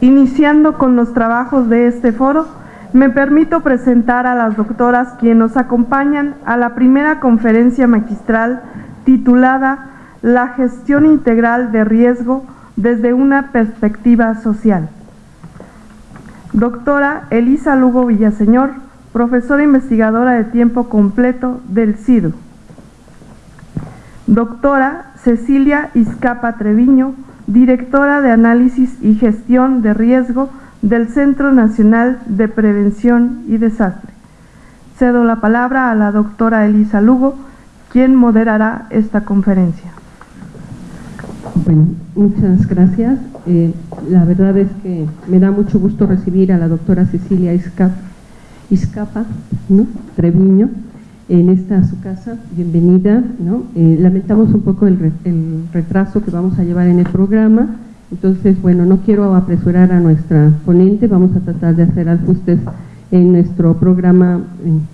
Iniciando con los trabajos de este foro, me permito presentar a las doctoras quienes nos acompañan a la primera conferencia magistral titulada La gestión integral de riesgo desde una perspectiva social. Doctora Elisa Lugo Villaseñor, profesora investigadora de tiempo completo del CIDU. Doctora Cecilia Izcapa Treviño, directora de Análisis y Gestión de Riesgo del Centro Nacional de Prevención y Desastre. Cedo la palabra a la doctora Elisa Lugo, quien moderará esta conferencia. Bueno, muchas gracias. Eh, la verdad es que me da mucho gusto recibir a la doctora Cecilia Izcapa, Treviño en esta su casa. Bienvenida. Eh, lamentamos un poco el, el retraso que vamos a llevar en el programa entonces, bueno, no quiero apresurar a nuestra ponente, vamos a tratar de hacer ajustes en nuestro programa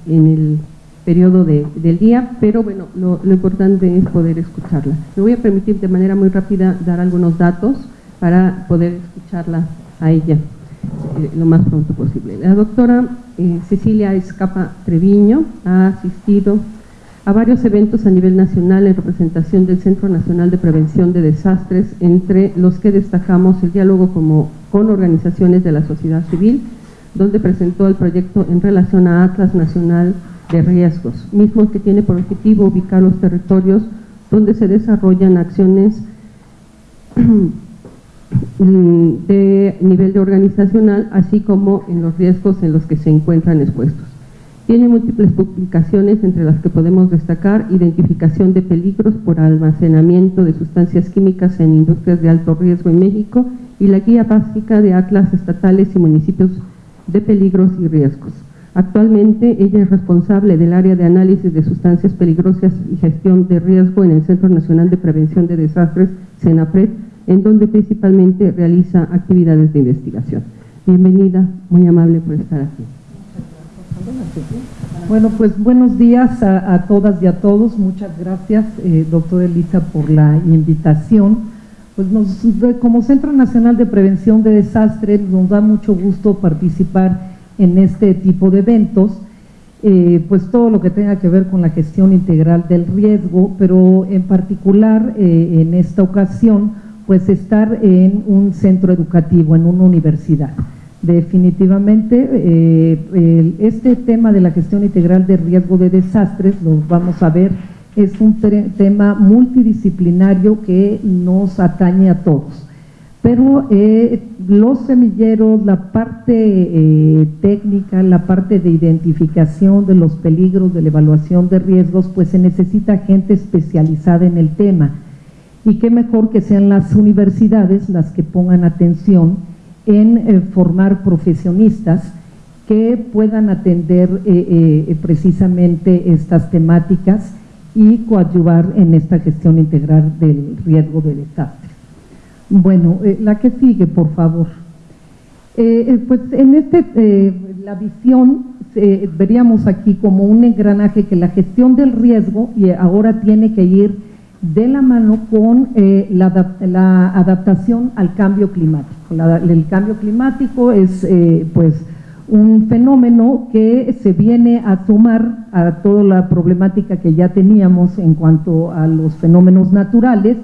en, el periodo del día, pero bueno, lo, importante es poder escucharla. Me voy a permitir de manera muy rápida dar algunos datos para poder escucharla a ella eh, lo más pronto posible. La doctora eh, Cecilia Escapa Treviño ha asistido a varios eventos a nivel nacional en representación del Centro Nacional de Prevención de Desastres, entre los que destacamos el diálogo con organizaciones de la sociedad civil, donde presentó el proyecto en relación a Atlas Nacional de Riesgos, mismo que tiene por objetivo ubicar los territorios donde se desarrollan acciones de nivel de organizacional, así como en los riesgos en los que se encuentran expuestos. Tiene múltiples publicaciones entre las que podemos destacar identificación de peligros por almacenamiento de sustancias químicas en industrias de alto riesgo en México y la guía básica de atlas estatales y municipios de peligros y riesgos. Actualmente ella es responsable del área de análisis de sustancias peligrosas y gestión de riesgo en el Centro Nacional de Prevención de Desastres, CENAPRED, en donde principalmente realiza actividades de investigación. Bienvenida, muy amable por estar aquí. Bueno, pues buenos días a, todas y a todos. Muchas gracias, eh, doctor Elisa, por la invitación. Pues nos, como Centro Nacional de Prevención de Desastres nos da mucho gusto participar en este tipo de eventos, eh, pues todo lo que tenga que ver con la gestión integral del riesgo, pero en particular eh, en esta ocasión, pues estar en un centro educativo, en una universidad. Definitivamente, eh, este tema de la gestión integral de riesgo de desastres, lo vamos a ver, es un tema multidisciplinario que nos atañe a todos. Pero eh, los semilleros, la parte eh, técnica, la parte de identificación de los peligros, de la evaluación de riesgos, pues se necesita gente especializada en el tema. Y qué mejor que sean las universidades las que pongan atención en eh, formar profesionistas que puedan atender eh, eh, precisamente estas temáticas y coadyuvar en esta gestión integral del riesgo de desastre. Bueno, la que sigue, por favor. pues en este, la visión veríamos aquí como un engranaje que la gestión del riesgo y ahora tiene que ir de la mano con eh, la, adaptación al cambio climático. el cambio climático es eh, pues un fenómeno que se viene a sumar a toda la problemática que ya teníamos en cuanto a los fenómenos naturales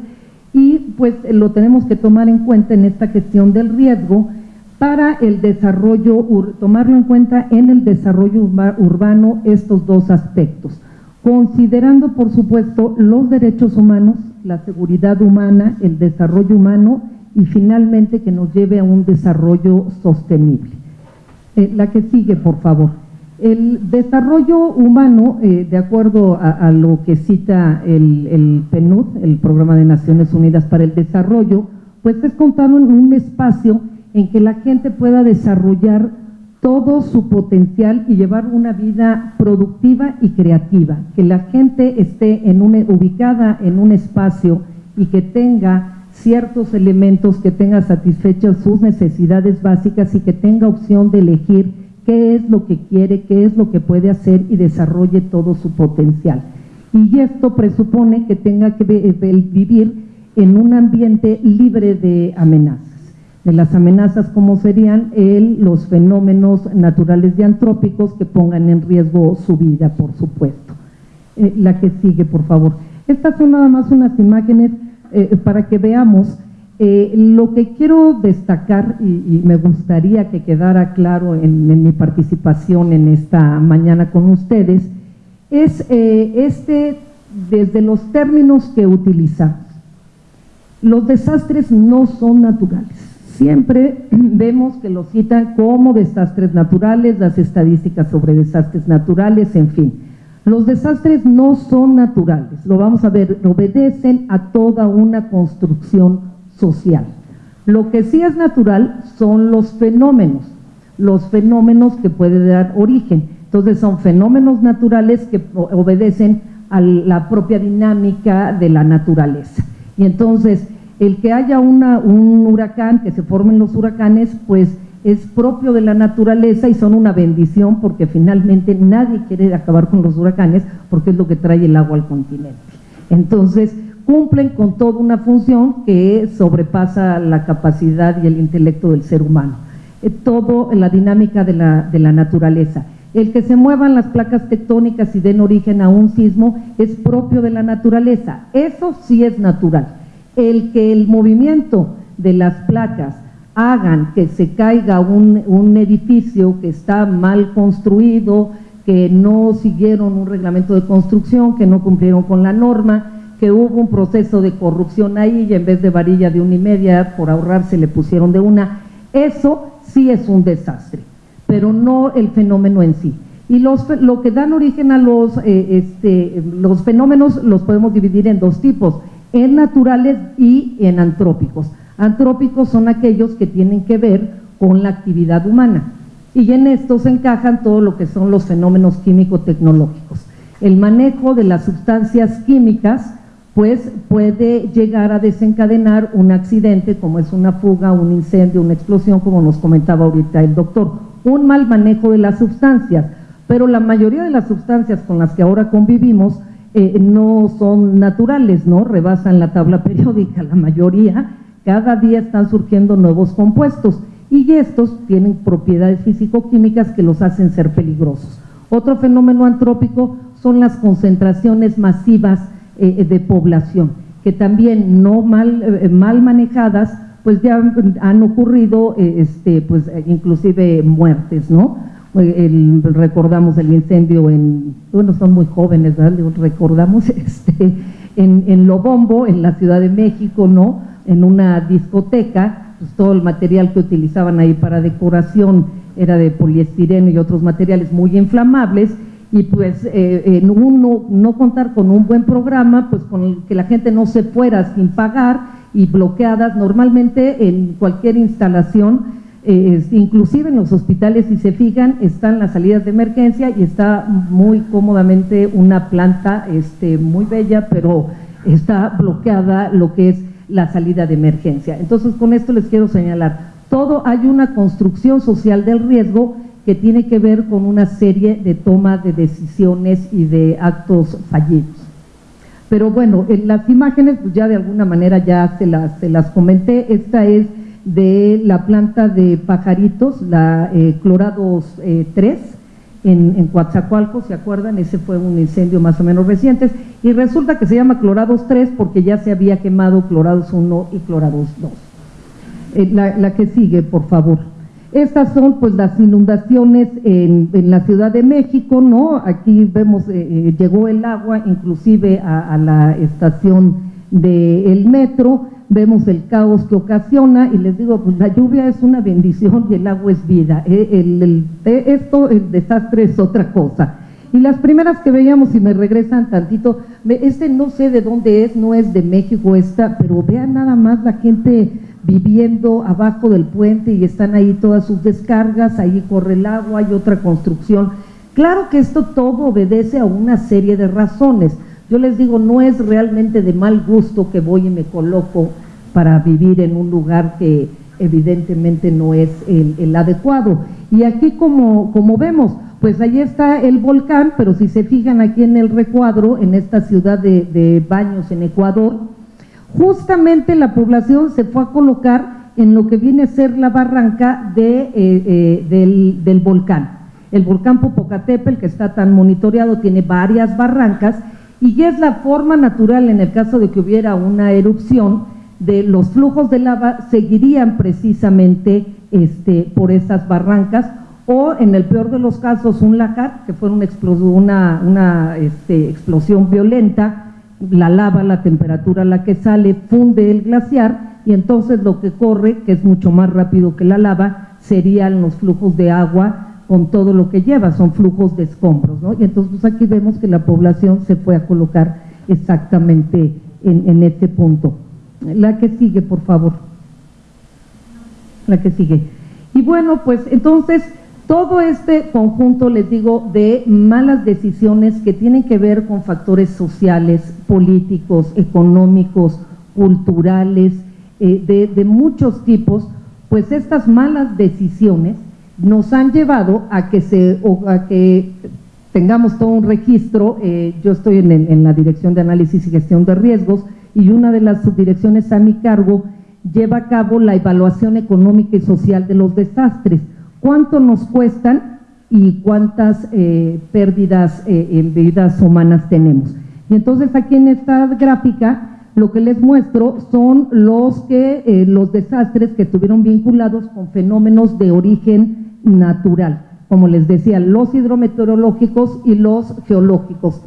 y pues lo tenemos que tomar en cuenta en esta gestión del riesgo para el desarrollo, tomarlo en cuenta en el desarrollo urbano estos dos aspectos considerando por supuesto los derechos humanos, la seguridad humana, el desarrollo humano y finalmente que nos lleve a un desarrollo sostenible. Eh, la que sigue, por favor. El desarrollo humano, eh, de acuerdo a, lo que cita el, el, PNUD, el Programa de Naciones Unidas para el Desarrollo, pues es contar en un espacio en que la gente pueda desarrollar todo su potencial y llevar una vida productiva y creativa, que la gente esté en ubicada en un espacio y que tenga ciertos elementos, que tenga satisfechas sus necesidades básicas y que tenga opción de elegir qué es lo que quiere, qué es lo que puede hacer y desarrolle todo su potencial. Y esto presupone que tenga que vivir en un ambiente libre de amenazas. De las amenazas como serían los fenómenos naturales y antrópicos que pongan en riesgo su vida, por supuesto. Eh, la que sigue, por favor. Estas son nada más unas imágenes eh, para que veamos eh, lo que quiero destacar y, me gustaría que quedara claro en, mi participación en esta mañana con ustedes es este, desde los términos que utilizamos. Los desastres no son naturales Siempre vemos que lo citan como desastres naturales, las estadísticas sobre desastres naturales, en fin. Los desastres no son naturales, lo vamos a ver, obedecen a toda una construcción social. Lo que sí es natural son los fenómenos, los fenómenos que pueden dar origen. Entonces son fenómenos naturales que obedecen a la propia dinámica de la naturaleza. Y entonces el que haya un huracán, que se formen los huracanes, pues es propio de la naturaleza y son una bendición porque finalmente nadie quiere acabar con los huracanes porque es lo que trae el agua al continente. Entonces, cumplen con toda una función que sobrepasa la capacidad y el intelecto del ser humano. Eh, todo la dinámica de la naturaleza. El que se muevan las placas tectónicas y den origen a un sismo es propio de la naturaleza. Eso sí es natural el que el movimiento de las placas hagan que se caiga un, edificio que está mal construido, que no siguieron un reglamento de construcción, que no cumplieron con la norma, que hubo un proceso de corrupción ahí y en vez de varilla de una y media, por ahorrarse le pusieron de una, eso sí es un desastre, pero no el fenómeno en sí. Y los, lo que dan origen a los, eh, este, los fenómenos los podemos dividir en dos tipos, en naturales y en antrópicos. Antrópicos son aquellos que tienen que ver con la actividad humana y en estos encajan todo lo que son los fenómenos químico-tecnológicos. El manejo de las sustancias químicas pues puede llegar a desencadenar un accidente como es una fuga, un incendio, una explosión, como nos comentaba ahorita el doctor. Un mal manejo de las sustancias, pero la mayoría de las sustancias con las que ahora convivimos eh, no son naturales, ¿no? Rebasan la tabla periódica, la mayoría, cada día están surgiendo nuevos compuestos y estos tienen propiedades físico-químicas que los hacen ser peligrosos. Otro fenómeno antrópico son las concentraciones masivas eh, de población, que también no mal, eh, mal manejadas, pues ya han ocurrido, este, pues inclusive muertes, ¿no? El, recordamos el incendio en, bueno, son muy jóvenes, recordamos este, en, en Lobombo, en la Ciudad de México, ¿no? En una discoteca, pues todo el material que utilizaban ahí para decoración era de poliestireno y otros materiales muy inflamables, y pues eh, en uno, no contar con un buen programa, pues con el que la gente no se fuera sin pagar y bloqueadas, normalmente en cualquier instalación inclusive en los hospitales, si se fijan, están las salidas de emergencia y está muy cómodamente una planta este, muy bella, pero está bloqueada lo que es la salida de emergencia. Entonces, con esto les quiero señalar, todo hay una construcción social del riesgo que tiene que ver con una serie de toma de decisiones y de actos fallidos. Pero bueno, en las imágenes, pues ya de alguna manera ya se las, se las comenté, esta es de la planta de pajaritos, la eh, Clorados 3, eh, en, en Coatzacoalcos, ¿se acuerdan? Ese fue un incendio más o menos reciente, y resulta que se llama Clorados 3 porque ya se había quemado Clorados 1 y Clorados 2. Eh, la, que sigue, por favor. Estas son pues las inundaciones en, la Ciudad de México, ¿no? Aquí vemos, llegó el agua inclusive a la estación del metro, vemos el caos que ocasiona y les digo, pues la lluvia es una bendición y el agua es vida. Eh, eh, esto, el desastre es otra cosa. Y las primeras que veíamos, y me regresan tantito, este no sé de dónde es, no es de México esta, pero vean nada más la gente viviendo abajo del puente y están ahí todas sus descargas, ahí corre el agua, hay otra construcción. Claro que esto todo obedece a una serie de razones. Yo les digo, no es realmente de mal gusto que voy y me coloco para vivir en un lugar que evidentemente no es el, adecuado. Y aquí como, vemos, pues ahí está el volcán, pero si se fijan aquí en el recuadro, en esta ciudad de, Baños en Ecuador, justamente la población se fue a colocar en lo que viene a ser la barranca de, eh, eh, del, del volcán. El volcán Popocatépetl, que está tan monitoreado, tiene varias barrancas y es la forma natural en el caso de que hubiera una erupción de los flujos de lava seguirían precisamente este, por esas barrancas. O en el peor de los casos un lajar, que fue una, una, este, explosión violenta, la lava, la temperatura a la que sale, funde el glaciar y entonces lo que corre, que es mucho más rápido que la lava, serían los flujos de agua con todo lo que lleva, son flujos de escombros, ¿no? Y entonces pues, aquí vemos que la población se fue a colocar exactamente en, este punto. La que sigue, por favor. La que sigue. Y bueno, pues entonces todo este conjunto, les digo, de malas decisiones que tienen que ver con factores sociales, políticos, económicos, culturales, eh, de muchos tipos, pues estas malas decisiones nos han llevado a que, se, a que tengamos todo un registro, eh, yo estoy en, la Dirección de Análisis y Gestión de Riesgos y una de las subdirecciones a mi cargo lleva a cabo la evaluación económica y social de los desastres. ¿Cuánto nos cuestan y cuántas eh, pérdidas eh, en vidas humanas tenemos? Y entonces aquí en esta gráfica lo que les muestro son los, que, los desastres que estuvieron vinculados con fenómenos de origen natural, como les decía, los hidrometeorológicos y los geológicos.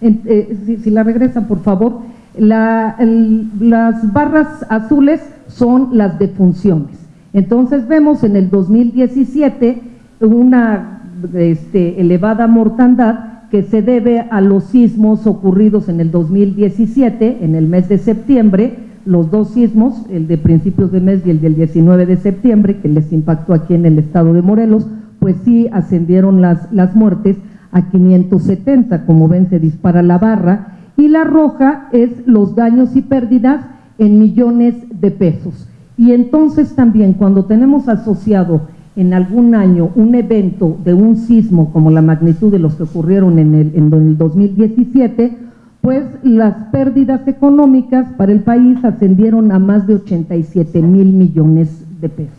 Eh, si, la regresan, por favor, las barras azules son las defunciones. Entonces vemos en el 2017 una este, elevada mortandad que se debe a los sismos ocurridos en el 2017, en el mes de septiembre, los dos sismos, el de principios de mes y el del 19 de septiembre, que les impactó aquí en el estado de Morelos, pues sí ascendieron las, las muertes a 570, como ven se dispara la barra, y la roja es los daños y pérdidas en millones de pesos. Y entonces también cuando tenemos asociado en algún año un evento de un sismo como la magnitud de los que ocurrieron en el, en el 2017, pues las pérdidas económicas para el país ascendieron a más de 87 mil millones de pesos.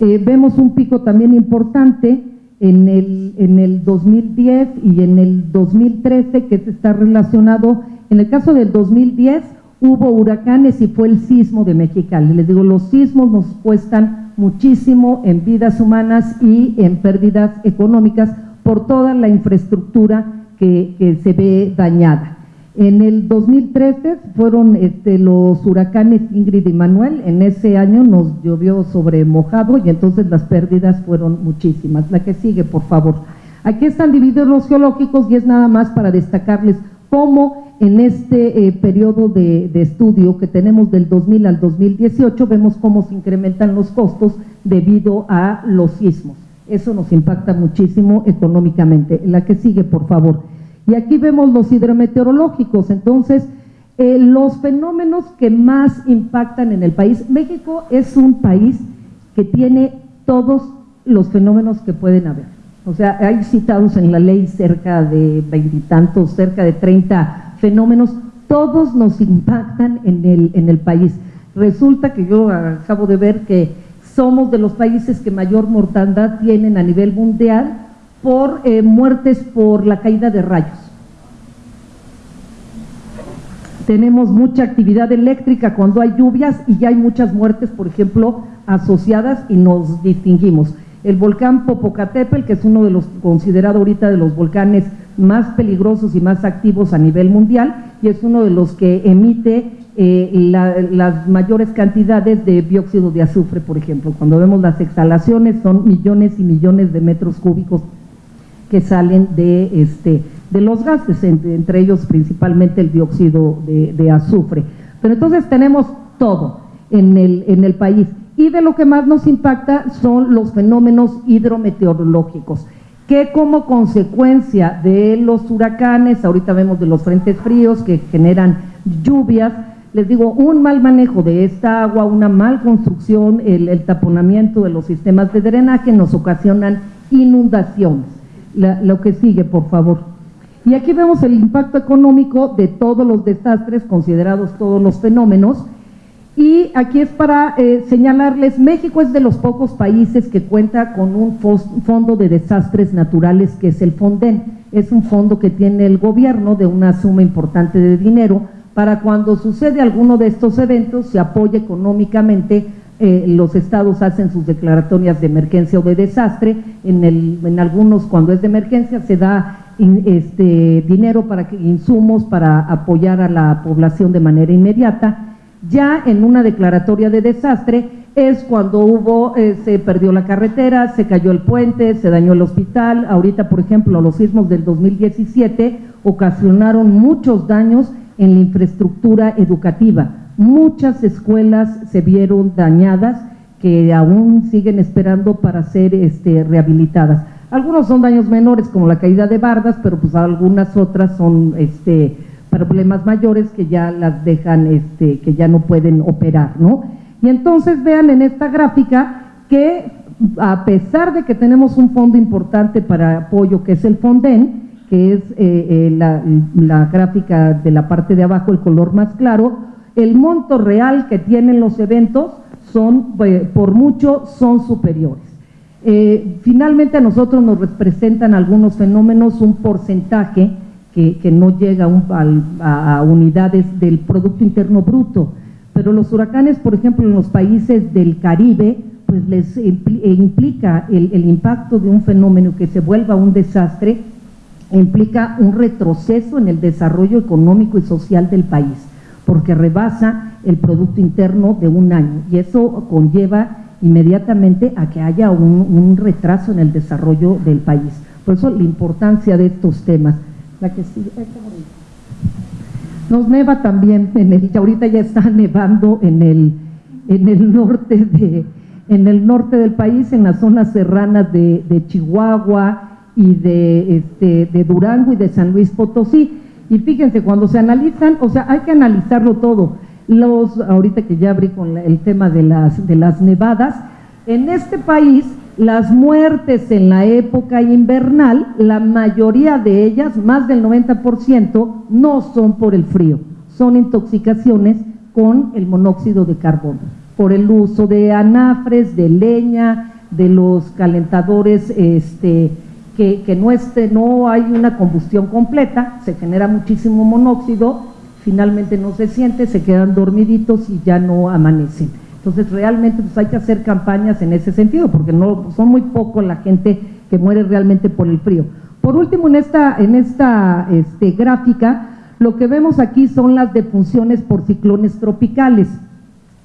Eh, vemos un pico también importante en el, en el 2010 y en el 2013 que está relacionado, en el caso del 2010 hubo huracanes y fue el sismo de Mexicali. Les digo, los sismos nos cuestan muchísimo en vidas humanas y en pérdidas económicas por toda la infraestructura que, se ve dañada. En el 2013 fueron este, los huracanes Ingrid y Manuel, en ese año nos llovió sobre mojado y entonces las pérdidas fueron muchísimas. La que sigue, por favor. Aquí están divididos los geológicos y es nada más para destacarles cómo en este eh, periodo de, de, estudio que tenemos del 2000 al 2018 vemos cómo se incrementan los costos debido a los sismos. Eso nos impacta muchísimo económicamente. La que sigue, por favor. Y aquí vemos los hidrometeorológicos, entonces, eh, los fenómenos que más impactan en el país. México es un país que tiene todos los fenómenos que pueden haber. O sea, hay citados en la ley cerca de veintitantos, cerca de 30 fenómenos, todos nos impactan en el, en el país. Resulta que yo acabo de ver que somos de los países que mayor mortandad tienen a nivel mundial por eh, muertes por la caída de rayos. Tenemos mucha actividad eléctrica cuando hay lluvias y ya hay muchas muertes, por ejemplo, asociadas y nos distinguimos. El volcán Popocatépetl, que es uno de los considerado ahorita de los volcanes más peligrosos y más activos a nivel mundial, y es uno de los que emite eh, las mayores cantidades de dióxido de azufre, por ejemplo. Cuando vemos las exhalaciones son millones y millones de metros cúbicos que salen de, este, de los gases, entre, ellos principalmente el dióxido de, azufre. Pero entonces tenemos todo en el, en el país y de lo que más nos impacta son los fenómenos hidrometeorológicos que como consecuencia de los huracanes, ahorita vemos de los frentes fríos que generan lluvias, les digo, un mal manejo de esta agua, una mal construcción, el, el taponamiento de los sistemas de drenaje nos ocasionan inundaciones lo que sigue, por favor. Y aquí vemos el impacto económico de todos los desastres, considerados todos los fenómenos, Y aquí es para eh, señalarles, México es de los pocos países que cuenta con un fondo de desastres naturales que es el FONDEN. Es un fondo que tiene el gobierno de una suma importante de dinero para cuando sucede alguno de estos eventos se apoye económicamente eh, los estados hacen sus declaratorias de emergencia o de desastre, en, el, en algunos cuando es de emergencia se da este, dinero para que, insumos para apoyar a la población de manera inmediata. Ya en una declaratoria de desastre es cuando hubo, eh, se perdió la carretera, se cayó el puente, se dañó el hospital. Ahorita, por ejemplo, los sismos del 2017 ocasionaron muchos daños en la infraestructura educativa. Muchas escuelas se vieron dañadas que aún siguen esperando para ser este, rehabilitadas. Algunos son daños menores como la caída de bardas, pero pues algunas otras son este, problemas mayores que ya las dejan, este, que ya no pueden operar, ¿no? Y entonces vean en esta gráfica que a pesar de que tenemos un fondo importante para apoyo que es el FONDEN, que es eh, eh, la, la gráfica de la parte de abajo, el color más claro, el monto real que tienen los eventos son, eh, por mucho, son superiores. Eh, finalmente a nosotros nos representan algunos fenómenos un porcentaje que, no llega a, unidades del Producto Interno Bruto, pero los huracanes, por ejemplo, en los países del Caribe, pues les eh, implica el impacto de un fenómeno que se vuelva un desastre, implica un retroceso en el desarrollo económico y social del país porque rebasa el Producto Interno de un año y eso conlleva inmediatamente a que haya un, retraso en el desarrollo del país. Por eso la importancia de estos temas. La que sigue, nos neva también, en el, ahorita ya está nevando en el, en el norte de, en el norte del país, en las zonas serranas de, Chihuahua y este, de Durango y de San Luis Potosí. Y fíjense, cuando se analizan, o sea, hay que analizarlo todo. Los, ahorita que ya abrí con el tema de las, de las nevadas, en este país las muertes en la época invernal, la mayoría de ellas, más del 90%, no son por el frío, son intoxicaciones con el monóxido de carbono, por el uso de anafres, de leña, de los calentadores este, que, no, esté, no hay una combustión completa, se genera muchísimo monóxido, finalmente no se siente, se quedan dormiditos y ya no amanecen. Entonces realmente pues hay que hacer campañas en ese sentido, porque no son muy poco la gente que muere realmente por el frío. Por último, en esta, en esta este, gráfica, lo que vemos aquí son las defunciones por ciclones tropicales.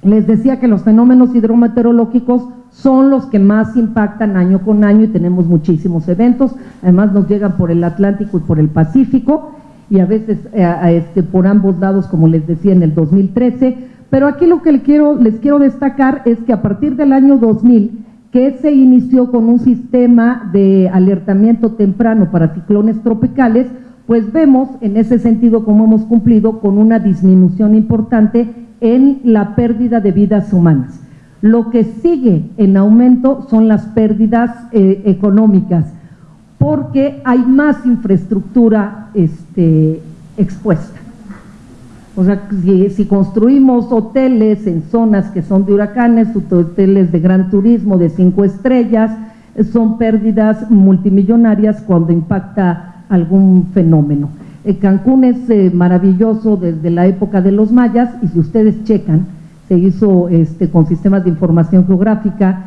Les decía que los fenómenos hidrometeorológicos son los que más impactan año con año y tenemos muchísimos eventos, además nos llegan por el Atlántico y por el Pacífico y a veces eh, este, por ambos lados, como les decía en el 2013, pero aquí lo que les quiero, les quiero destacar es que a partir del año 2000, que se inició con un sistema de alertamiento temprano para ciclones tropicales, pues vemos en ese sentido cómo hemos cumplido con una disminución importante en la pérdida de vidas humanas. Lo que sigue en aumento son las pérdidas eh, económicas, porque hay más infraestructura este, expuesta. O sea, si, construimos hoteles en zonas que son de huracanes, hoteles de gran turismo, de cinco estrellas, son pérdidas multimillonarias cuando impacta algún fenómeno. Eh, Cancún es eh, maravilloso desde la época de los mayas y si ustedes checan, se hizo este, con sistemas de información geográfica.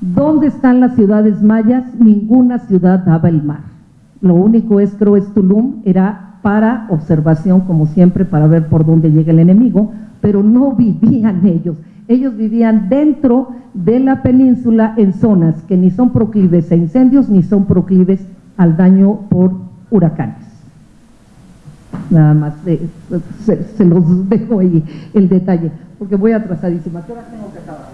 ¿Dónde están las ciudades mayas? Ninguna ciudad daba el mar. Lo único es, creo, es Tulum, era para observación, como siempre, para ver por dónde llega el enemigo, pero no vivían ellos. Ellos vivían dentro de la península en zonas que ni son proclives a incendios ni son proclives al daño por huracanes. Nada más, eh, se, los dejo ahí el detalle porque voy atrasadísima. ¿Qué hora tengo que acabar?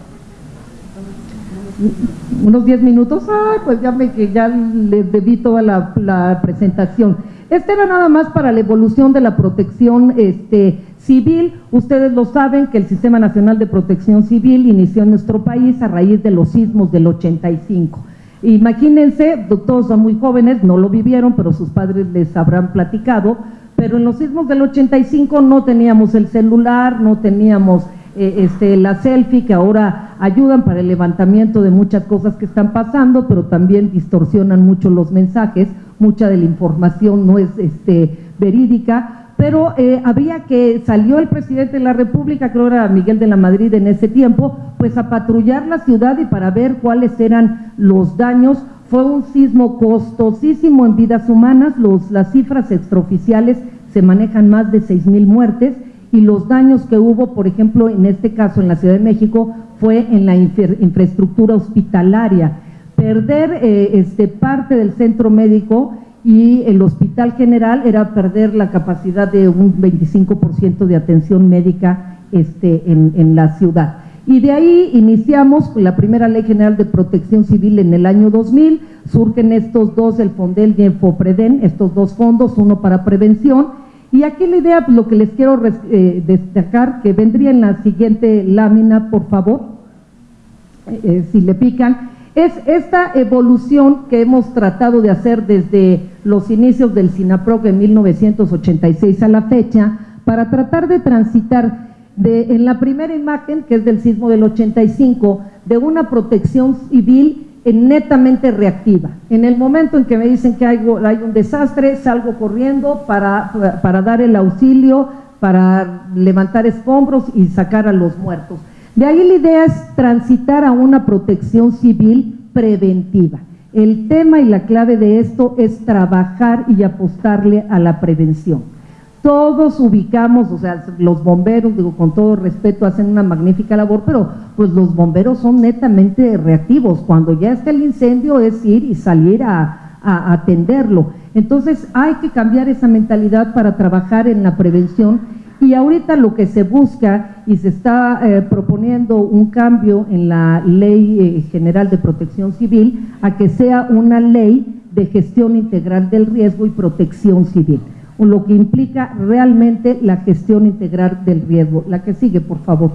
Unos 10 minutos, ay, pues ya me ya les debí toda la, presentación. Este era nada más para la evolución de la protección este, civil. Ustedes lo saben que el Sistema Nacional de Protección Civil inició en nuestro país a raíz de los sismos del 85. Imagínense, todos son muy jóvenes, no lo vivieron, pero sus padres les habrán platicado, pero en los sismos del 85 no teníamos el celular, no teníamos eh, este, la selfie, que ahora ayudan para el levantamiento de muchas cosas que están pasando, pero también distorsionan mucho los mensajes, mucha de la información no es este, verídica, pero eh, había que, salió el presidente de la República, creo era Miguel de la Madrid en ese tiempo, pues a patrullar la ciudad y para ver cuáles eran los daños. Fue un sismo costosísimo en vidas humanas, los, las cifras extraoficiales se manejan más de seis mil muertes y los daños que hubo, por ejemplo, en este caso en la Ciudad de México, fue en la infraestructura hospitalaria. Perder eh, este, parte del centro médico y el Hospital General era perder la capacidad de un 25% de atención médica este, en, en, la ciudad. Y de ahí iniciamos la primera Ley General de Protección Civil en el año 2000, surgen estos dos, el Fondel y el FOPREDEN, estos dos fondos, uno para prevención, y aquí la idea, lo que les quiero eh, destacar, que vendría en la siguiente lámina, por favor, eh, eh, si le pican, es esta evolución que hemos tratado de hacer desde los inicios del SINAPROC en 1986 a la fecha, para tratar de transitar de, en la primera imagen, que es del sismo del 85, de una protección civil netamente reactiva. En el momento en que me dicen que hay, hay un desastre, salgo corriendo para, para dar el auxilio, para levantar escombros y sacar a los muertos. De ahí la idea es transitar a una protección civil preventiva. El tema y la clave de esto es trabajar y apostarle a la prevención. Todos ubicamos, o sea, los bomberos, digo, con todo respeto, hacen una magnífica labor, pero pues los bomberos son netamente reactivos. Cuando ya está el incendio es ir y salir a, a atenderlo. Entonces hay que cambiar esa mentalidad para trabajar en la prevención y ahorita lo que se busca y se está eh, proponiendo un cambio en la Ley eh, General de Protección Civil a que sea una ley de gestión integral del riesgo y protección civil, lo que implica realmente la gestión integral del riesgo. La que sigue, por favor.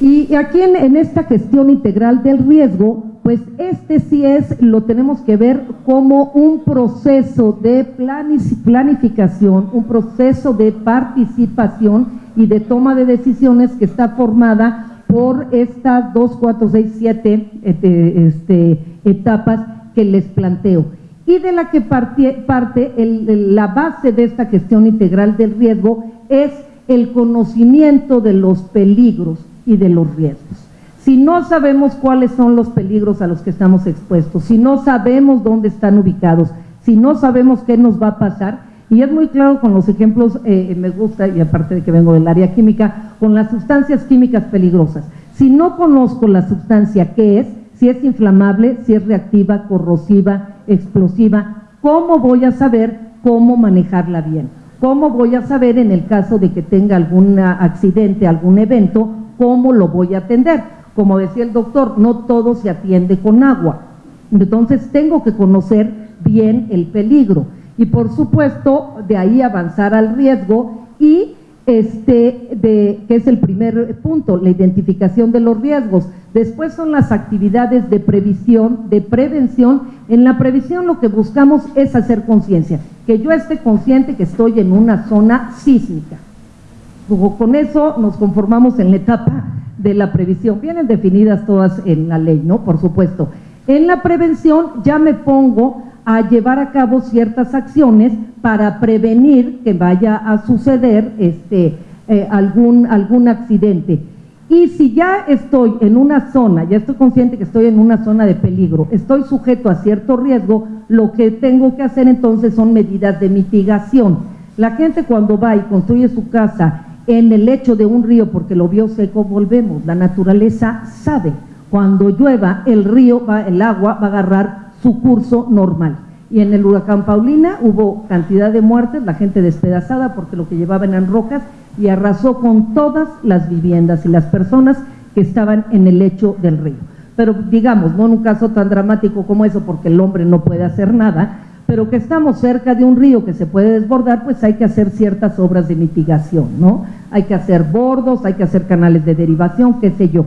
Y aquí en, en esta gestión integral del riesgo pues este sí es, lo tenemos que ver como un proceso de planificación, un proceso de participación y de toma de decisiones que está formada por estas dos, cuatro, seis, siete este, este, etapas que les planteo. Y de la que parte, parte la base de esta gestión integral del riesgo es el conocimiento de los peligros y de los riesgos. Si no sabemos cuáles son los peligros a los que estamos expuestos, si no sabemos dónde están ubicados, si no sabemos qué nos va a pasar, y es muy claro con los ejemplos, eh, me gusta, y aparte de que vengo del área química, con las sustancias químicas peligrosas. Si no conozco la sustancia, ¿qué es? Si es inflamable, si es reactiva, corrosiva, explosiva, ¿cómo voy a saber cómo manejarla bien? ¿Cómo voy a saber en el caso de que tenga algún accidente, algún evento, cómo lo voy a atender? Como decía el doctor, no todo se atiende con agua. Entonces tengo que conocer bien el peligro y por supuesto de ahí avanzar al riesgo y este de que es el primer punto, la identificación de los riesgos. Después son las actividades de previsión, de prevención. En la previsión lo que buscamos es hacer conciencia, que yo esté consciente que estoy en una zona sísmica. Con eso nos conformamos en la etapa de la previsión. Vienen definidas todas en la ley, ¿no? Por supuesto. En la prevención ya me pongo a llevar a cabo ciertas acciones para prevenir que vaya a suceder este, eh, algún, algún accidente. Y si ya estoy en una zona, ya estoy consciente que estoy en una zona de peligro, estoy sujeto a cierto riesgo, lo que tengo que hacer entonces son medidas de mitigación. La gente cuando va y construye su casa en el lecho de un río porque lo vio seco, volvemos. La naturaleza sabe, cuando llueva el río, va, el agua va a agarrar su curso normal. Y en el huracán Paulina hubo cantidad de muertes, la gente despedazada porque lo que llevaban eran rocas y arrasó con todas las viviendas y las personas que estaban en el lecho del río. Pero digamos, no en un caso tan dramático como eso, porque el hombre no puede hacer nada, pero que estamos cerca de un río que se puede desbordar, pues hay que hacer ciertas obras de mitigación, ¿no? Hay que hacer bordos, hay que hacer canales de derivación, qué sé yo.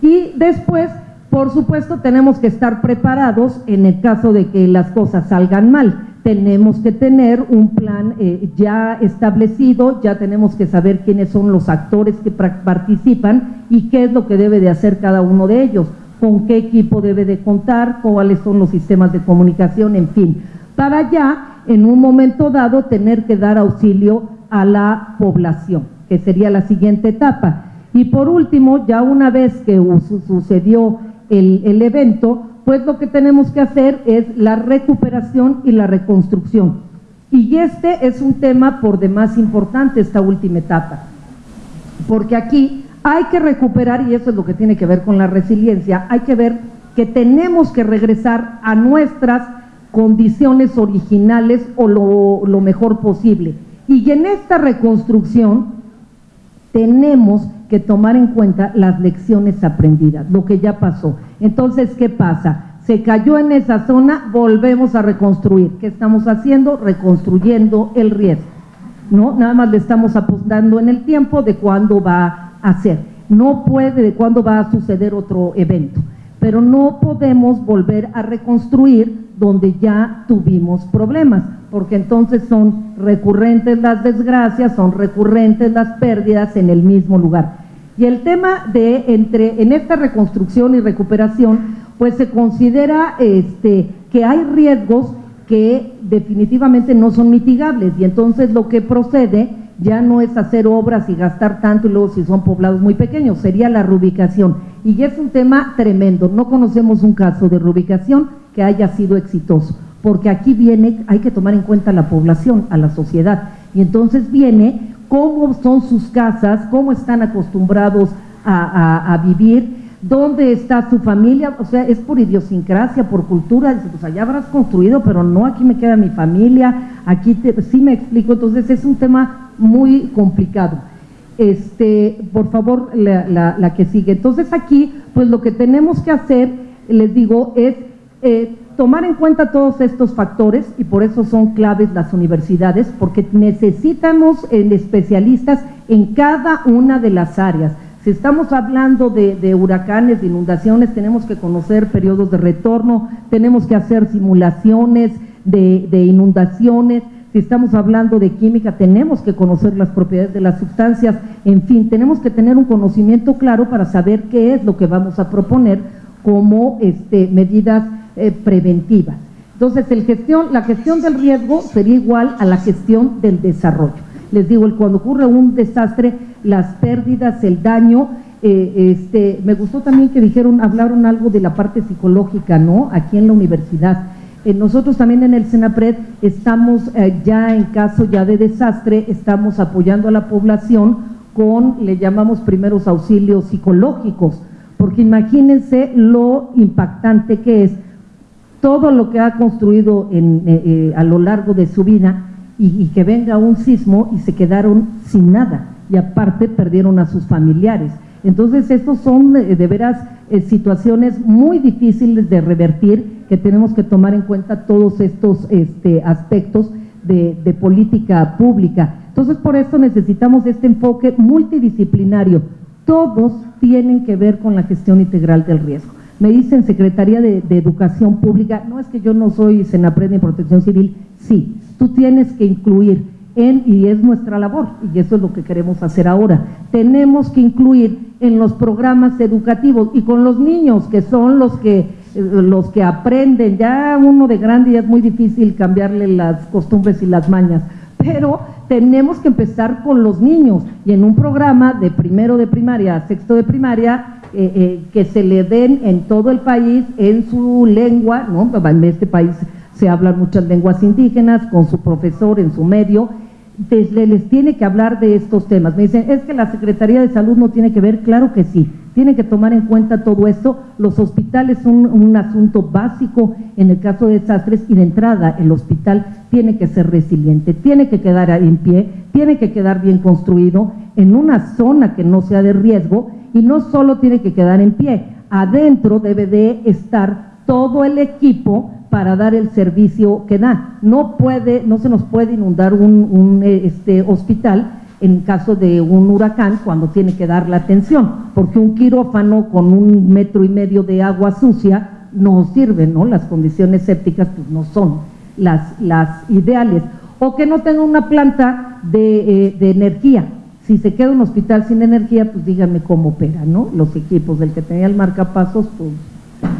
Y después, por supuesto, tenemos que estar preparados en el caso de que las cosas salgan mal. tenemos que tener un plan eh, ya establecido, ya tenemos que saber quiénes son los actores que participan y qué es lo que debe de hacer cada uno de ellos, con qué equipo debe de contar, cuáles son los sistemas de comunicación, en fin, para ya en un momento dado tener que dar auxilio a la población, que sería la siguiente etapa. Y por último, ya una vez que sucedió el, el evento, pues lo que tenemos que hacer es la recuperación y la reconstrucción. Y este es un tema por demás importante, esta última etapa, porque aquí hay que recuperar, y eso es lo que tiene que ver con la resiliencia, hay que ver que tenemos que regresar a nuestras condiciones originales o lo, mejor posible. Y en esta reconstrucción tenemos que tomar en cuenta las lecciones aprendidas, lo que ya pasó. Entonces, ¿qué pasa? Se cayó en esa zona, volvemos a reconstruir. ¿Qué estamos haciendo? Reconstruyendo el riesgo. ¿no? Nada más le estamos apostando en el tiempo de cuándo va a ser. No puede de cuándo va a suceder otro evento. Pero no podemos volver a reconstruir donde ya tuvimos problemas, porque entonces son recurrentes las desgracias, son recurrentes las pérdidas en el mismo lugar. Y el tema de entre en esta reconstrucción y recuperación, pues se considera este, que hay riesgos que definitivamente no son mitigables y entonces lo que procede ya no es hacer obras y gastar tanto y luego si son poblados muy pequeños, sería la reubicación. Y es un tema tremendo, no conocemos un caso de reubicación que haya sido exitoso, porque aquí viene, hay que tomar en cuenta la población, a la sociedad, y entonces viene cómo son sus casas, cómo están acostumbrados a, vivir, dónde está su familia, o sea, es por idiosincrasia, por cultura, dice, pues allá habrás construido, pero no, aquí me queda mi familia, aquí sí me explico, entonces es un tema muy complicado. Este, por favor, la que sigue. Entonces aquí, pues lo que tenemos que hacer, les digo, es eh, tomar en cuenta todos estos factores y por eso son claves las universidades, porque necesitamos eh, especialistas en cada una de las áreas. Si estamos hablando de, huracanes, de inundaciones, tenemos que conocer periodos de retorno, tenemos que hacer simulaciones de, de inundaciones, si estamos hablando de química, tenemos que conocer las propiedades de las sustancias, en fin, tenemos que tener un conocimiento claro para saber qué es lo que vamos a proponer como este, medidas eh, preventiva. Entonces, la gestión del riesgo sería igual a la gestión del desarrollo. Les digo, cuando ocurre un desastre, las pérdidas, el daño, eh, este, me gustó también que dijeron, hablaron algo de la parte psicológica, ¿no? Aquí en la universidad. Eh, nosotros también en el Senapred estamos ya en caso ya de desastre, estamos apoyando a la población con, le llamamos primeros auxilios psicológicos, porque imagínense lo impactante que es todo lo que ha construido en, eh, eh, a lo largo de su vida y, que venga un sismo y se quedaron sin nada y aparte perdieron a sus familiares. Entonces, estos son eh, de veras situaciones muy difíciles de revertir que tenemos que tomar en cuenta todos estos este, aspectos de, de política pública. Entonces, por eso necesitamos este enfoque multidisciplinario. Todos tienen que ver con la gestión integral del riesgo. Me dicen Secretaría de, Educación Pública, no es que yo no soy Senapred ni Protección Civil, sí, tú tienes que incluir en, y es nuestra labor, y eso es lo que queremos hacer ahora, tenemos que incluir en los programas educativos y con los niños que son los que, eh, los que aprenden, ya uno de grande ya es muy difícil cambiarle las costumbres y las mañas, pero tenemos que empezar con los niños. Y en un programa de primero de primaria a sexto de primaria eh, eh, que se le den en todo el país en su lengua, ¿no? en este país se hablan muchas lenguas indígenas, con su profesor en su medio, les tiene que hablar de estos temas. Me dicen, es que la Secretaría de Salud no tiene que ver, claro que sí, tiene que tomar en cuenta todo esto. Los hospitales son un asunto básico en el caso de desastres y de entrada el hospital tiene que ser resiliente, tiene que quedar en pie, tiene que quedar bien construido en una zona que no sea de riesgo y no solo tiene que quedar en pie, adentro debe de estar todo el equipo para dar el servicio que da. No puede, no se nos puede inundar un, eh, este, hospital en caso de un huracán cuando tiene que dar la atención, porque un quirófano con un metro y medio de agua sucia no sirve, ¿no? Las condiciones sépticas pues no son. las, las ideales, o que no tenga una planta de, eh, de energía. Si se queda un hospital sin energía, pues díganme cómo opera, ¿no? Los equipos, del que tenía el marcapasos, pues,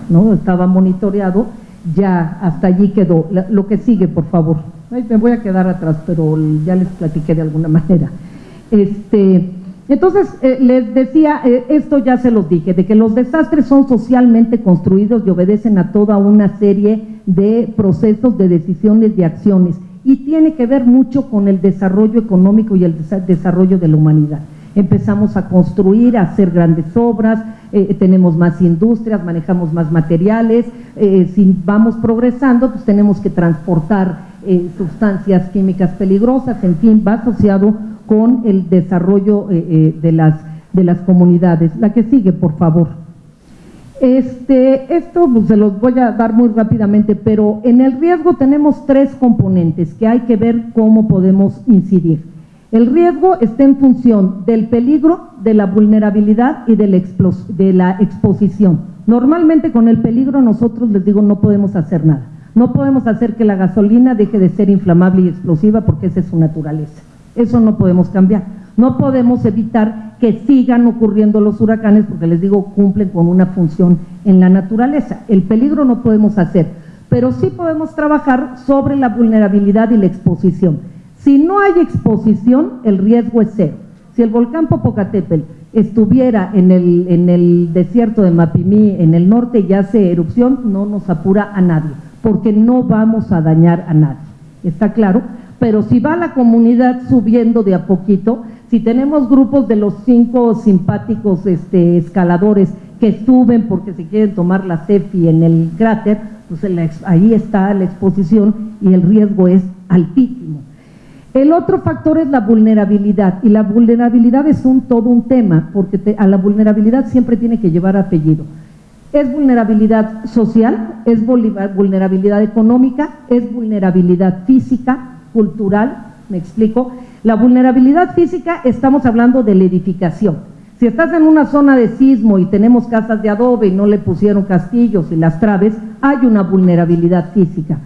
¿no? Estaba monitoreado, ya hasta allí quedó. Lo que sigue, por favor. Me voy a quedar atrás, pero ya les platiqué de alguna manera. Este, entonces, eh, les decía, eh, esto ya se los dije, de que los desastres son socialmente construidos y obedecen a toda una serie de procesos, de decisiones, de acciones, y tiene que ver mucho con el desarrollo económico y el desarrollo de la humanidad. Empezamos a construir, a hacer grandes obras, eh, tenemos más industrias, manejamos más materiales, si vamos progresando, pues tenemos que transportar sustancias químicas peligrosas, en fin, va asociado con el desarrollo eh, eh, de, las, de las comunidades. La que sigue, por favor. Este, esto pues, se los voy a dar muy rápidamente, pero en el riesgo tenemos tres componentes que hay que ver cómo podemos incidir. El riesgo está en función del peligro, de la vulnerabilidad y de la, de la exposición. Normalmente con el peligro nosotros les digo no podemos hacer nada. No podemos hacer que la gasolina deje de ser inflamable y explosiva porque esa es su naturaleza. Eso no podemos cambiar. No podemos evitar que sigan ocurriendo los huracanes porque les digo, cumplen con una función en la naturaleza. El peligro no podemos hacer, pero sí podemos trabajar sobre la vulnerabilidad y la exposición. Si no hay exposición, el riesgo es cero. Si el volcán Popocatépetl estuviera en el, en el desierto de Mapimí, en el norte, y hace erupción, no nos apura a nadie, porque no vamos a dañar a nadie. ¿Está claro? pero si va la comunidad subiendo de a poquito, si tenemos grupos de los cinco simpáticos este, escaladores que suben porque se quieren tomar la CEFI en el cráter, pues ahí está la exposición y el riesgo es altísimo. El otro factor es la vulnerabilidad y la vulnerabilidad es un todo un tema porque a la vulnerabilidad siempre tiene que llevar apellido. Es vulnerabilidad social, es vulnerabilidad económica, es vulnerabilidad física, cultural, me explico. La vulnerabilidad física, estamos hablando de la edificación. Si estás en una zona de sismo y tenemos casas de adobe y no le pusieron castillos y las traves, hay una vulnerabilidad física.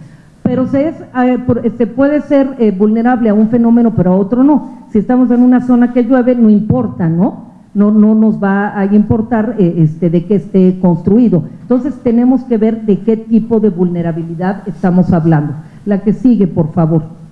Pero se, es, eh, se puede ser eh, vulnerable a un fenómeno, pero a otro no. Si estamos en una zona que llueve, no importa, ¿no? No, no nos va a importar eh, este, de qué esté construido. Entonces tenemos que ver de qué tipo de vulnerabilidad estamos hablando. La que sigue, por favor.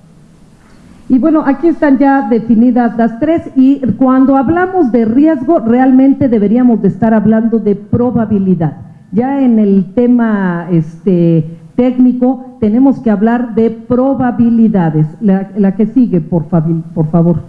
Y bueno, aquí están ya definidas las tres y cuando hablamos de riesgo realmente deberíamos de estar hablando de probabilidad. Ya en el tema este, técnico tenemos que hablar de probabilidades. La, que sigue, por, por favor.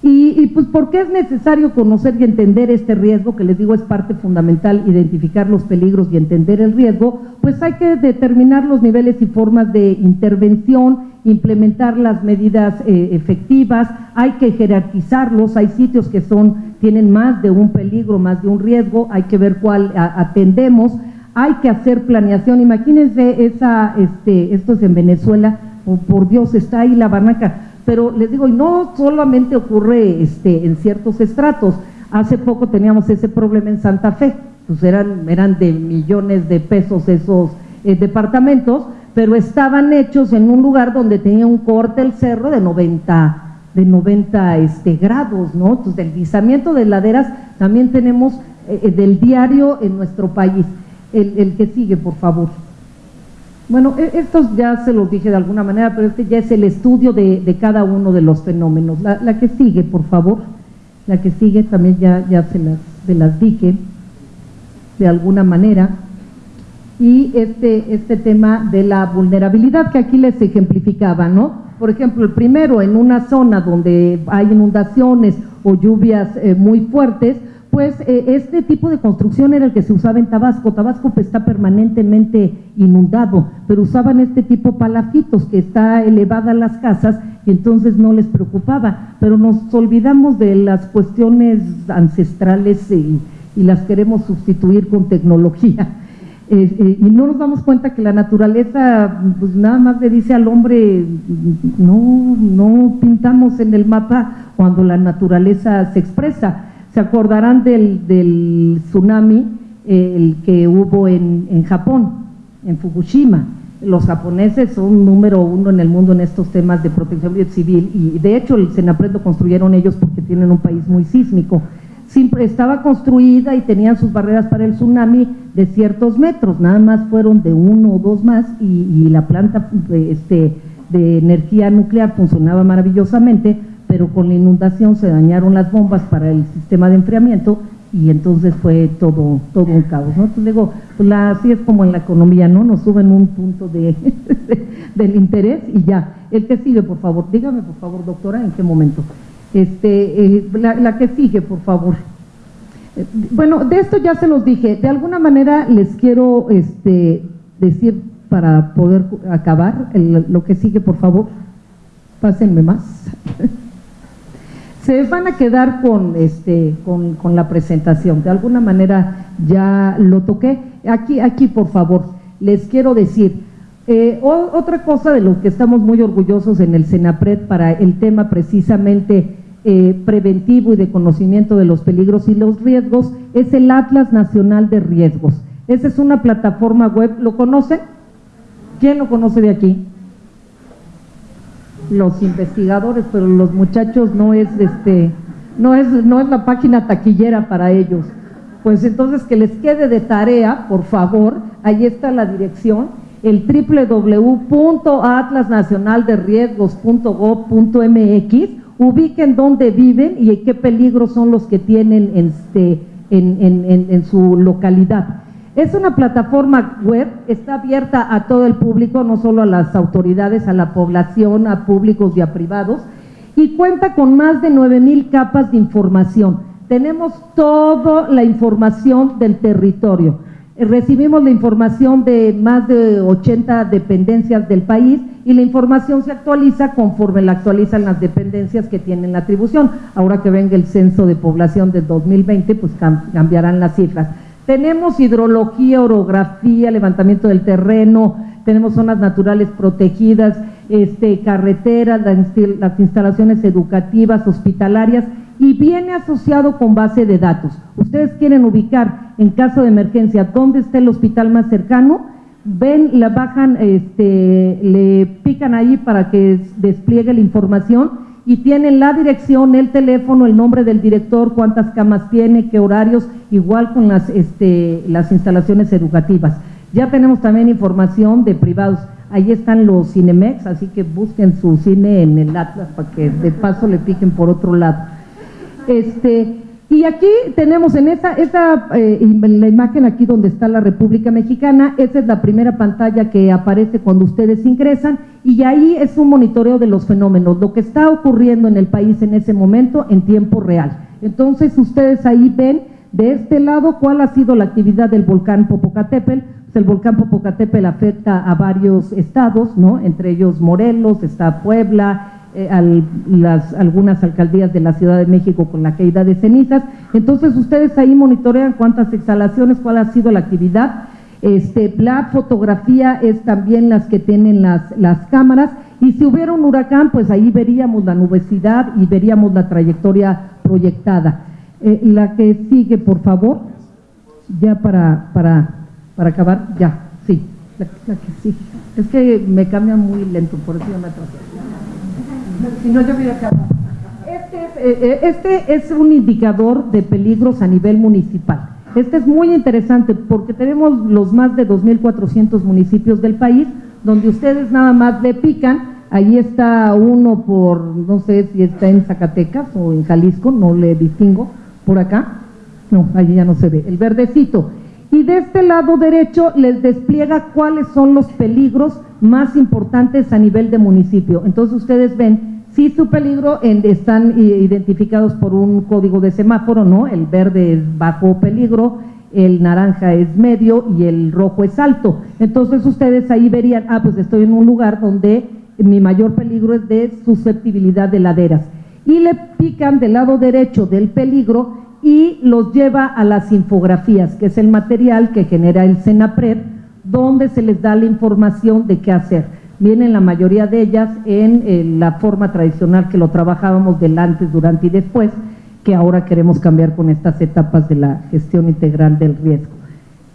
Y, pues, ¿por qué es necesario conocer y entender este riesgo? Que les digo es parte fundamental, identificar los peligros y entender el riesgo. Pues hay que determinar los niveles y formas de intervención, implementar las medidas eh, efectivas, hay que jerarquizarlos, hay sitios que son, tienen más de un peligro, más de un riesgo, hay que ver cuál atendemos, hay que hacer planeación. Imagínense esa, este, esto es en Venezuela, oh, por Dios, está ahí la barranca pero les digo, y no solamente ocurre este, en ciertos estratos, hace poco teníamos ese problema en Santa Fe, pues eran, eran de millones de pesos esos eh, departamentos, pero estaban hechos en un lugar donde tenía un corte el cerro de 90, de 90 este, grados, ¿no? Entonces, del deslizamiento de laderas también tenemos eh, eh, del diario en nuestro país. El, el que sigue, por favor. Bueno, e, estos ya se los dije de alguna manera, pero este ya es el estudio de, cada uno de los fenómenos. La, que sigue, por favor, la que sigue también ya, ya se, las, las dije de alguna manera. Y este, este tema de la vulnerabilidad que aquí les ejemplificaba, ¿no? Por ejemplo, el primero, en una zona donde hay inundaciones o lluvias eh, muy fuertes, pues eh, este tipo de construcción era el que se usaba en Tabasco. Tabasco pues, está permanentemente inundado, pero usaban este tipo palafitos que está elevada las casas y entonces no les preocupaba. Pero nos olvidamos de las cuestiones ancestrales y, las queremos sustituir con tecnología. Eh, y no nos damos cuenta que la naturaleza pues nada más le dice al hombre, no, no pintamos en el mapa cuando la naturaleza se expresa se acordarán del, tsunami, el que hubo en, Japón, en Fukushima. los japoneses son número uno en el mundo en estos temas de protección civil y de hecho el Senapred lo construyeron ellos porque tienen un país muy sísmico. Siempre estaba construida y tenían sus barreras para el tsunami de ciertos metros, nada más fueron de uno o dos más y, la planta este, de energía nuclear funcionaba maravillosamente, pero con la inundación se dañaron las bombas para el sistema de enfriamiento y entonces fue todo, todo un caos, ¿no? Entonces digo, pues así es como en la economía, ¿no? Nos suben un punto de, del interés y ya. El que sigue, por favor, dígame por favor, doctora, en qué momento. Este, eh, la, que sigue, por favor. Eh, bueno, de esto ya se los dije, de alguna manera les quiero este, decir para poder acabar, lo que sigue, por favor, pásenme más. se van a quedar con, este, con, la presentación. De alguna manera ya lo toqué. Aquí, aquí por favor, les quiero decir, eh, otra cosa de lo que estamos muy orgullosos en el CENAPRED para el tema precisamente eh, preventivo y de conocimiento de los peligros y los riesgos es el Atlas Nacional de Riesgos. Esa es una plataforma web, ¿lo conocen? ¿Quién lo conoce de aquí? Los investigadores, pero los muchachos no es este no es no es la página taquillera para ellos. Pues entonces que les quede de tarea, por favor, ahí está la dirección, el www.atlasnacionalderriesgos.gov.mx, ubiquen dónde viven y qué peligros son los que tienen este, en, en, en su localidad. Es una plataforma web, está abierta a todo el público, no solo a las autoridades, a la población, a públicos y a privados, y cuenta con más de 9 mil capas de información. Tenemos toda la información del territorio. Recibimos la información de más de 80 dependencias del país y la información se actualiza conforme la actualizan las dependencias que tienen la atribución. Ahora que venga el censo de población del 2020, pues cambiarán las cifras. Tenemos hidrología, orografía, levantamiento del terreno, tenemos zonas naturales protegidas, este, carreteras, las instalaciones educativas, hospitalarias y viene asociado con base de datos. Ustedes quieren ubicar en caso de emergencia dónde está el hospital más cercano, ven, la bajan, este, le pican ahí para que despliegue la información y tienen la dirección, el teléfono, el nombre del director, cuántas camas tiene, qué horarios, igual con las, este, las instalaciones educativas. Ya tenemos también información de privados. Ahí están los Cinemex, así que busquen su cine en el Atlas para que de paso le piquen por otro lado. Este, y aquí tenemos en esta, esta eh, la imagen aquí donde está la República Mexicana, esa es la primera pantalla que aparece cuando ustedes ingresan y ahí es un monitoreo de los fenómenos, lo que está ocurriendo en el país en ese momento en tiempo real. Entonces ustedes ahí ven de este lado cuál ha sido la actividad del volcán Popocatépetl. Pues el volcán Popocatépetl afecta a varios estados, ¿no? entre ellos Morelos, está Puebla, eh, las, algunas alcaldías de la Ciudad de México con la caída de cenizas. Entonces ustedes ahí monitorean cuántas exhalaciones, cuál ha sido la actividad. Este, la fotografía es también las que tienen las, las cámaras y si hubiera un huracán, pues ahí veríamos la nubosidad y veríamos la trayectoria proyectada. Eh, la que sigue, por favor, ya para, para, para acabar, ya, sí, la. Es que me cambia muy lento, por eso me atrasé. Si no, yo este, eh, eh, este es un indicador de peligros a nivel municipal. Este es muy interesante porque tenemos los más de 2.400 municipios del país donde ustedes nada más le pican, ahí está uno por, no sé si está en Zacatecas o en Jalisco, no le distingo, por acá, no, ahí ya no se ve, el verdecito. Y de este lado derecho les despliega cuáles son los peligros más importantes a nivel de municipio. Entonces ustedes ven si su peligro están identificados por un código de semáforo, ¿no? El verde es bajo peligro, el naranja es medio y el rojo es alto. Entonces ustedes ahí verían, ah, pues estoy en un lugar donde mi mayor peligro es de susceptibilidad de laderas. Y le pican del lado derecho del peligro y los lleva a las infografías, que es el material que genera el CENAPRED, donde se les da la información de qué hacer. Vienen la mayoría de ellas en la forma tradicional que lo trabajábamos del antes, durante y después, que ahora queremos cambiar con estas etapas de la gestión integral del riesgo.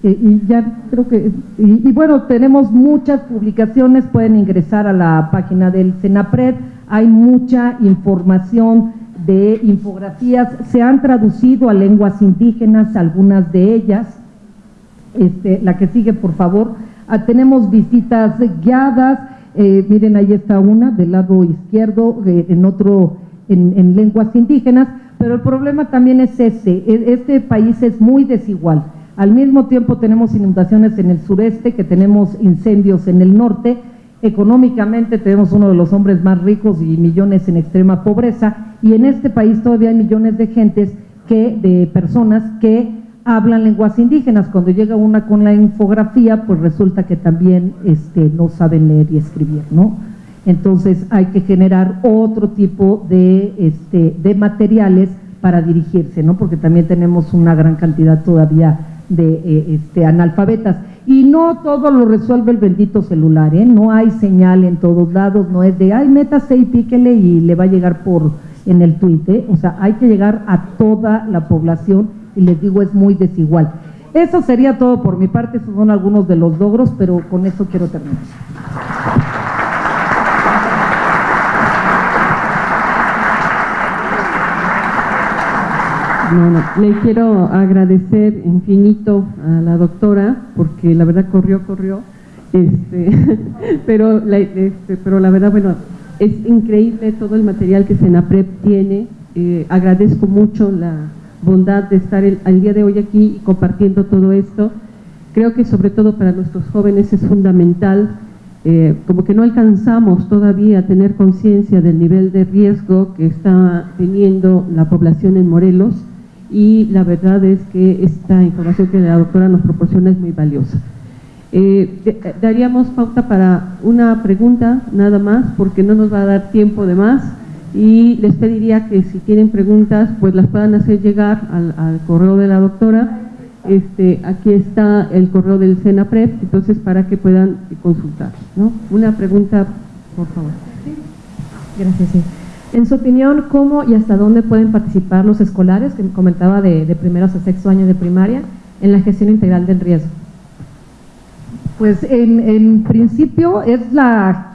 Eh, y ya creo que, y, bueno, tenemos muchas publicaciones, pueden ingresar a la página del Senapred, hay mucha información de infografías, se han traducido a lenguas indígenas, algunas de ellas, este, la que sigue por favor, ah, tenemos visitas guiadas, eh, miren ahí está una del lado izquierdo, eh, en otro en, en lenguas indígenas, pero el problema también es ese, e, este país es muy desigual, al mismo tiempo tenemos inundaciones en el sureste, que tenemos incendios en el norte, económicamente tenemos uno de los hombres más ricos y millones en extrema pobreza, y en este país todavía hay millones de gentes que, de personas que hablan lenguas indígenas. Cuando llega una con la infografía, pues resulta que también este, no saben leer y escribir, ¿no? Entonces hay que generar otro tipo de, este, de materiales para dirigirse, ¿no? Porque también tenemos una gran cantidad todavía de eh, este, analfabetas. Y no todo lo resuelve el bendito celular, ¿eh? no hay señal en todos lados, no es de, ay, métase y píquele y le va a llegar por en el tuit, ¿eh? o sea, hay que llegar a toda la población y les digo, es muy desigual. Eso sería todo por mi parte, esos son algunos de los logros, pero con eso quiero terminar. le quiero agradecer infinito a la doctora, porque la verdad corrió, corrió, este, pero, la, este, pero la verdad, bueno, es increíble todo el material que Senaprep tiene. Eh, agradezco mucho la bondad de estar el, al día de hoy aquí y compartiendo todo esto. Creo que sobre todo para nuestros jóvenes es fundamental, eh, como que no alcanzamos todavía a tener conciencia del nivel de riesgo que está teniendo la población en Morelos y la verdad es que esta información que la doctora nos proporciona es muy valiosa. Eh, daríamos pauta para una pregunta nada más porque no nos va a dar tiempo de más y les pediría que si tienen preguntas pues las puedan hacer llegar al, correo de la doctora. Este, aquí está el correo del SENAPREP, entonces para que puedan consultar. ¿no? Una pregunta, por favor. Gracias. Sí. En su opinión, ¿cómo y hasta dónde pueden participar los escolares, que comentaba de, de primeros a sexto año de primaria, en la gestión integral del riesgo? Pues en, principio es la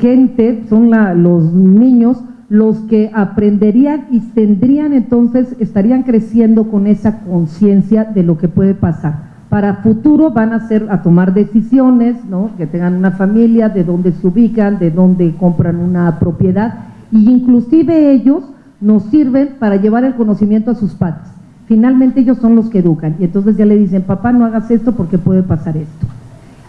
gente, son los niños los que aprenderían y tendrían entonces, estarían creciendo con esa conciencia de lo que puede pasar. Para futuro van a ser a tomar decisiones, ¿no? que tengan una familia, de dónde se ubican, de dónde compran una propiedad y inclusive ellos nos sirven para llevar el conocimiento a sus padres. Finalmente ellos son los que educan y entonces ya le dicen, papá no hagas esto porque puede pasar esto.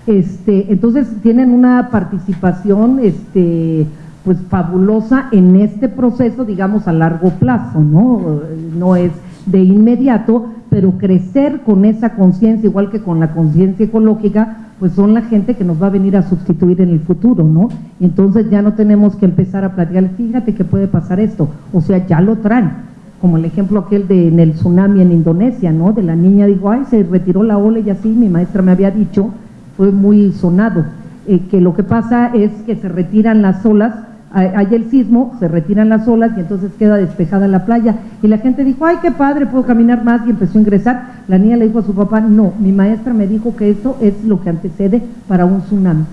Este, entonces tienen una participación este, pues fabulosa en este proceso, digamos a largo plazo, ¿no? No es de inmediato, pero crecer con esa conciencia, igual que con la conciencia ecológica, pues son la gente que nos va a venir a sustituir en el futuro, ¿no? Y entonces ya no tenemos que empezar a platicar, fíjate que puede pasar esto, o sea, ya lo traen, como el ejemplo aquel de en el tsunami en Indonesia, ¿no? De la niña dijo, ay, se retiró la ola y así, mi maestra me había dicho, fue muy sonado, eh, que lo que pasa es que se retiran las olas hay el sismo, se retiran las olas y entonces queda despejada la playa. Y la gente dijo, ay, qué padre, puedo caminar más y empezó a ingresar. La niña le dijo a su papá, no, mi maestra me dijo que eso es lo que antecede para un tsunami.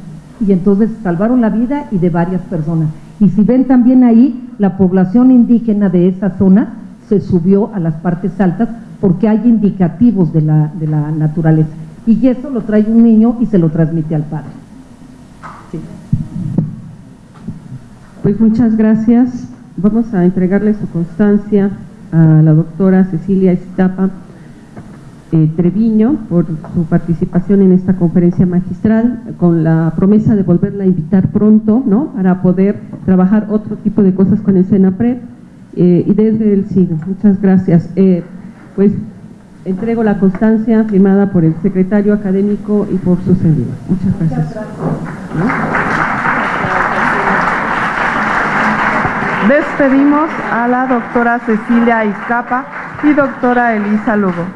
Y entonces salvaron la vida y de varias personas. Y si ven también ahí, la población indígena de esa zona se subió a las partes altas porque hay indicativos de la, de la naturaleza. Y eso lo trae un niño y se lo transmite al padre. Pues muchas gracias. Vamos a entregarle su constancia a la doctora Cecilia Estapa eh, Treviño por su participación en esta conferencia magistral, con la promesa de volverla a invitar pronto, ¿no? Para poder trabajar otro tipo de cosas con el SENAPRED eh, y desde el SIG. Muchas gracias. Eh, pues entrego la constancia firmada por el secretario académico y por su servidor. Muchas gracias. Despedimos a la doctora Cecilia Izcapa y doctora Elisa Lugo.